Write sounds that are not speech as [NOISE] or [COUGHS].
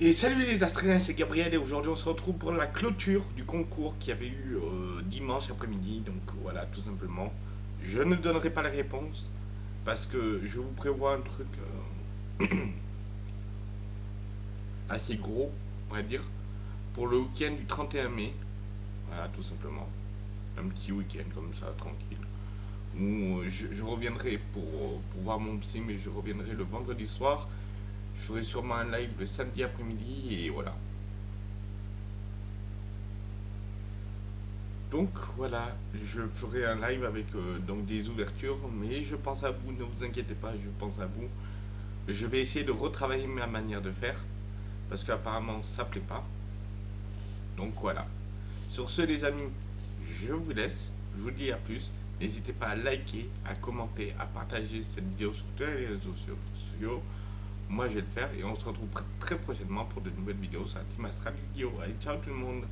Et salut les Astriens, c'est Gabriel et aujourd'hui on se retrouve pour la clôture du concours qui avait eu euh, dimanche après-midi. Donc voilà, tout simplement. Je ne donnerai pas la réponse parce que je vous prévois un truc euh, [COUGHS] assez gros, on va dire, pour le week-end du 31 mai. Voilà, tout simplement. Un petit week-end comme ça, tranquille. Où je, je reviendrai pour, pour voir mon psy, mais je reviendrai le vendredi soir je ferai sûrement un live le samedi après-midi et voilà. Donc voilà, je ferai un live avec euh, donc des ouvertures, mais je pense à vous, ne vous inquiétez pas, je pense à vous. Je vais essayer de retravailler ma manière de faire, parce qu'apparemment ça plaît pas. Donc voilà. Sur ce les amis, je vous laisse, je vous dis à plus. N'hésitez pas à liker, à commenter, à partager cette vidéo sur tous les réseaux sociaux. Moi, je vais le faire et on se retrouve très prochainement pour de nouvelles vidéos sur la Team Astral. Allez, ciao tout le monde